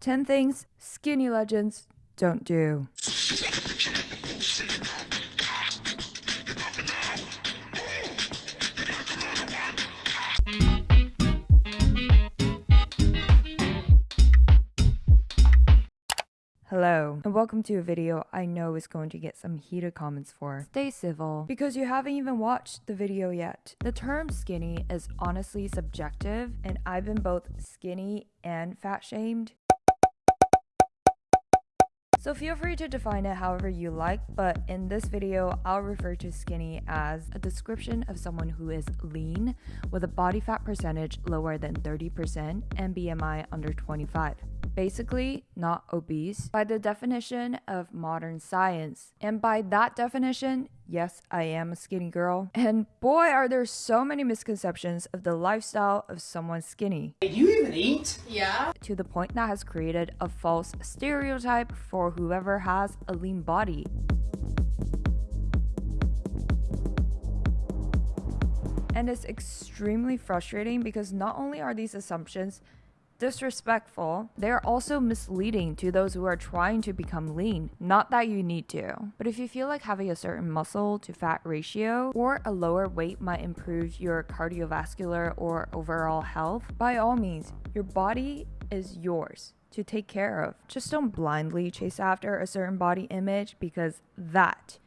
10 things skinny legends don't do. Hello, and welcome to a video I know is going to get some heated comments for. Stay civil, because you haven't even watched the video yet. The term skinny is honestly subjective, and I've been both skinny and fat shamed. So feel free to define it however you like, but in this video, I'll refer to skinny as a description of someone who is lean with a body fat percentage lower than 30% and BMI under 25 basically not obese by the definition of modern science. And by that definition, yes, I am a skinny girl. And boy, are there so many misconceptions of the lifestyle of someone skinny. Do you even eat? Yeah. To the point that has created a false stereotype for whoever has a lean body. And it's extremely frustrating because not only are these assumptions disrespectful. They are also misleading to those who are trying to become lean. Not that you need to, but if you feel like having a certain muscle to fat ratio or a lower weight might improve your cardiovascular or overall health, by all means, your body is yours to take care of. Just don't blindly chase after a certain body image because that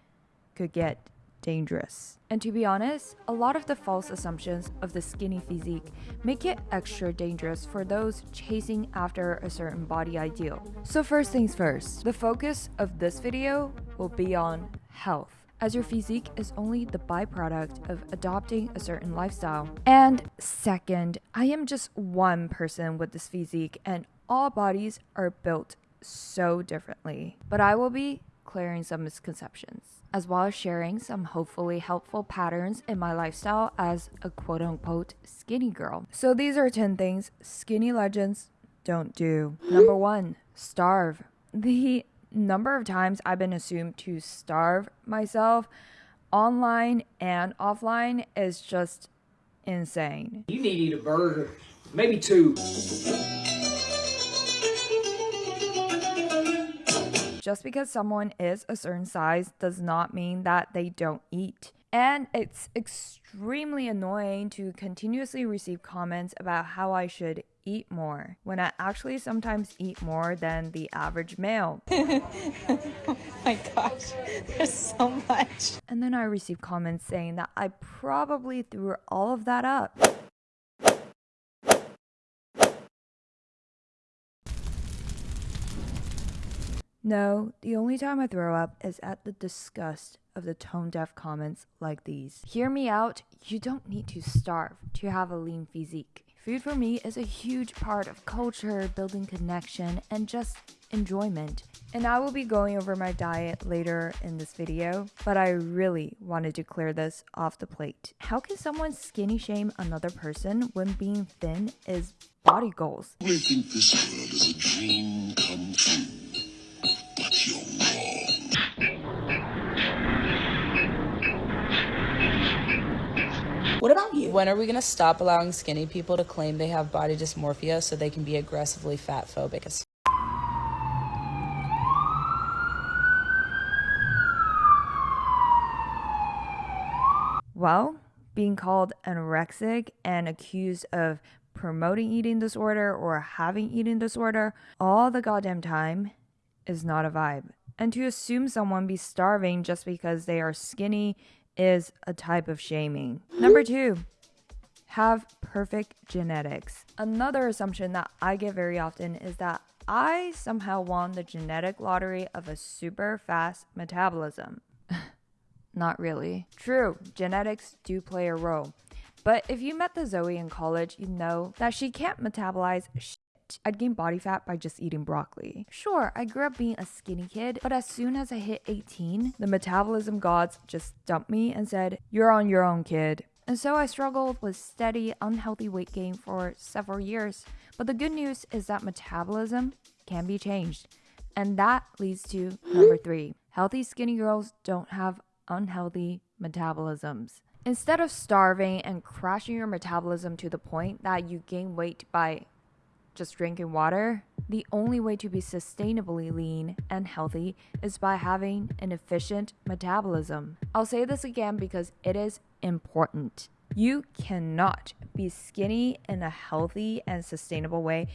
could get dangerous. And to be honest, a lot of the false assumptions of the skinny physique make it extra dangerous for those chasing after a certain body ideal. So first things first, the focus of this video will be on health as your physique is only the byproduct of adopting a certain lifestyle. And second, I am just one person with this physique, and all bodies are built so differently. But I will be clearing some misconceptions as well as sharing some hopefully helpful patterns in my lifestyle as a quote unquote skinny girl. So these are 10 things skinny legends don't do. Number one, starve. The number of times I've been assumed to starve myself online and offline is just insane. You need to eat a burger, maybe two. Just because someone is a certain size does not mean that they don't eat. And it's extremely annoying to continuously receive comments about how I should eat more when I actually sometimes eat more than the average male. oh my gosh, there's so much. And then I receive comments saying that I probably threw all of that up. No, the only time I throw up is at the disgust of the tone deaf comments like these. Hear me out, you don't need to starve to have a lean physique. Food for me is a huge part of culture, building connection, and just enjoyment. And I will be going over my diet later in this video, but I really wanted to clear this off the plate. How can someone skinny shame another person when being thin is body goals? I think this world is a dream come true. What about you? When are we going to stop allowing skinny people to claim they have body dysmorphia so they can be aggressively fat phobic? Well, being called anorexic and accused of promoting eating disorder or having eating disorder all the goddamn time is not a vibe. And to assume someone be starving just because they are skinny is a type of shaming. Number two, have perfect genetics. Another assumption that I get very often is that I somehow won the genetic lottery of a super fast metabolism. Not really. True, genetics do play a role. But if you met the Zoe in college, you know that she can't metabolize I'd gain body fat by just eating broccoli. Sure, I grew up being a skinny kid, but as soon as I hit 18, the metabolism gods just dumped me and said, You're on your own, kid. And so I struggled with steady, unhealthy weight gain for several years. But the good news is that metabolism can be changed. And that leads to number three healthy, skinny girls don't have unhealthy metabolisms. Instead of starving and crashing your metabolism to the point that you gain weight by just drinking water, the only way to be sustainably lean and healthy is by having an efficient metabolism. I'll say this again because it is important. You cannot be skinny in a healthy and sustainable way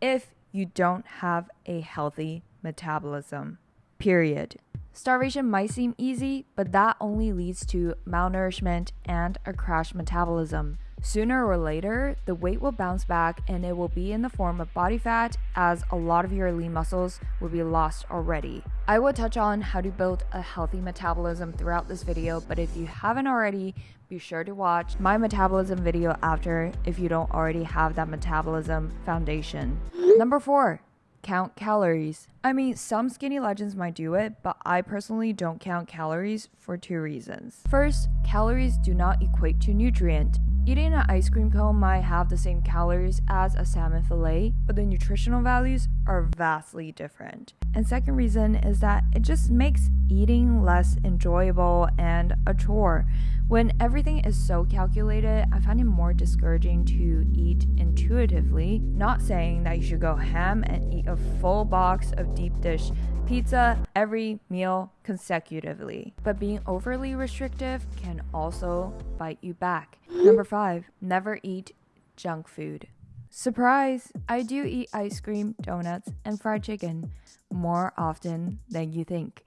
if you don't have a healthy metabolism. Period. Starvation might seem easy, but that only leads to malnourishment and a crash metabolism. Sooner or later, the weight will bounce back and it will be in the form of body fat, as a lot of your lean muscles will be lost already. I will touch on how to build a healthy metabolism throughout this video, but if you haven't already, be sure to watch my metabolism video after if you don't already have that metabolism foundation. Number four, count calories. I mean, some skinny legends might do it, but I personally don't count calories for two reasons. First, calories do not equate to nutrient. Eating an ice cream cone might have the same calories as a salmon fillet, but the nutritional values are vastly different. And second reason is that it just makes eating less enjoyable and a chore. When everything is so calculated, I find it more discouraging to eat intuitively. Not saying that you should go ham and eat a full box of deep dish pizza every meal consecutively, but being overly restrictive can also bite you back. Number five, never eat junk food. Surprise! I do eat ice cream, donuts, and fried chicken more often than you think.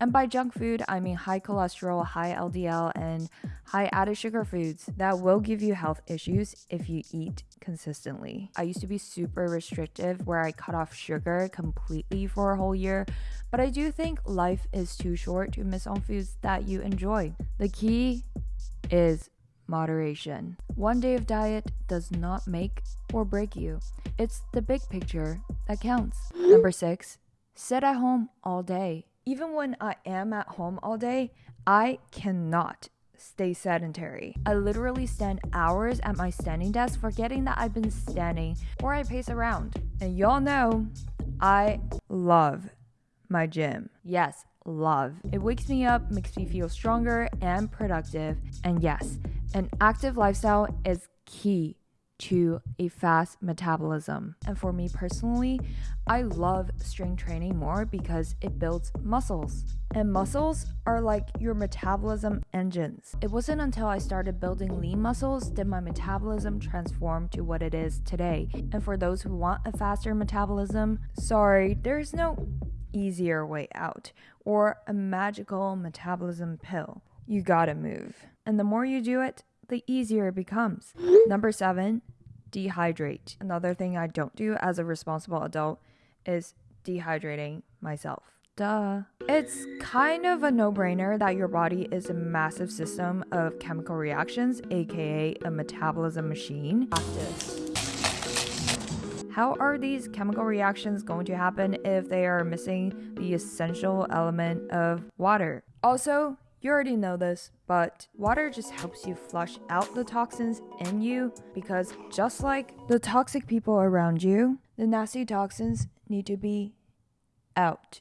And by junk food, I mean high cholesterol, high LDL, and high added sugar foods that will give you health issues if you eat consistently. I used to be super restrictive where I cut off sugar completely for a whole year, but I do think life is too short to miss on foods that you enjoy. The key is moderation. One day of diet does not make or break you. It's the big picture that counts. Number six, sit at home all day. Even when I am at home all day, I cannot stay sedentary. I literally stand hours at my standing desk forgetting that I've been standing or I pace around. And y'all know I love my gym. Yes, love. It wakes me up, makes me feel stronger and productive. And yes, an active lifestyle is key to a fast metabolism. And for me personally, I love strength training more because it builds muscles. And muscles are like your metabolism engines. It wasn't until I started building lean muscles did my metabolism transform to what it is today. And for those who want a faster metabolism, sorry, there's no easier way out or a magical metabolism pill. You gotta move. And the more you do it, the easier it becomes. Number seven, dehydrate. Another thing I don't do as a responsible adult is dehydrating myself. Duh. It's kind of a no brainer that your body is a massive system of chemical reactions, aka a metabolism machine. How are these chemical reactions going to happen if they are missing the essential element of water? Also, you already know this, but water just helps you flush out the toxins in you because just like the toxic people around you, the nasty toxins need to be out.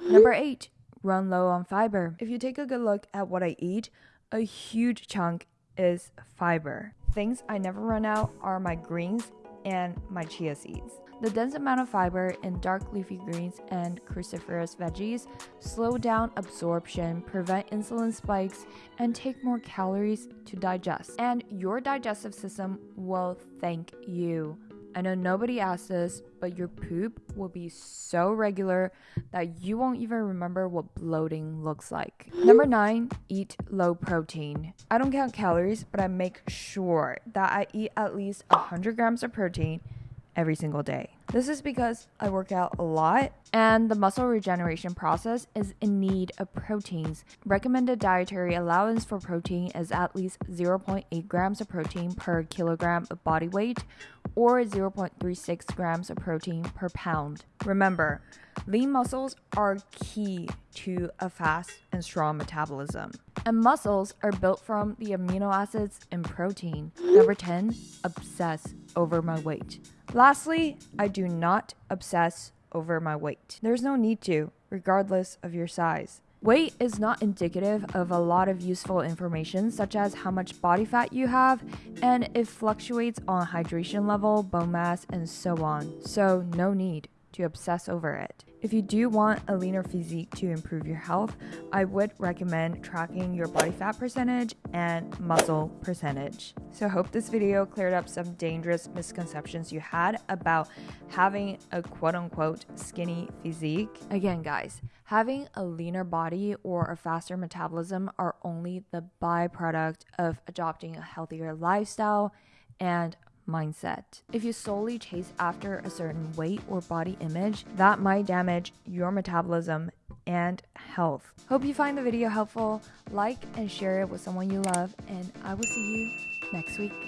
Number eight, run low on fiber. If you take a good look at what I eat, a huge chunk is fiber. Things I never run out are my greens and my chia seeds. The dense amount of fiber in dark leafy greens and cruciferous veggies slow down absorption, prevent insulin spikes, and take more calories to digest. And your digestive system will thank you. I know nobody asked this, but your poop will be so regular that you won't even remember what bloating looks like. Number nine, eat low protein. I don't count calories, but I make sure that I eat at least 100 grams of protein every single day. This is because I work out a lot and the muscle regeneration process is in need of proteins. Recommended dietary allowance for protein is at least 0.8 grams of protein per kilogram of body weight or 0.36 grams of protein per pound. Remember, lean muscles are key to a fast and strong metabolism. And muscles are built from the amino acids in protein. Number 10, obsess over my weight. Lastly, I do not obsess over my weight. There's no need to, regardless of your size. Weight is not indicative of a lot of useful information, such as how much body fat you have, and it fluctuates on hydration level, bone mass, and so on. So, no need to obsess over it. If you do want a leaner physique to improve your health, I would recommend tracking your body fat percentage and muscle percentage. So I hope this video cleared up some dangerous misconceptions you had about having a quote unquote skinny physique. Again, guys, having a leaner body or a faster metabolism are only the byproduct of adopting a healthier lifestyle and mindset. If you solely chase after a certain weight or body image, that might damage your metabolism and health. Hope you find the video helpful. Like and share it with someone you love, and I will see you next week.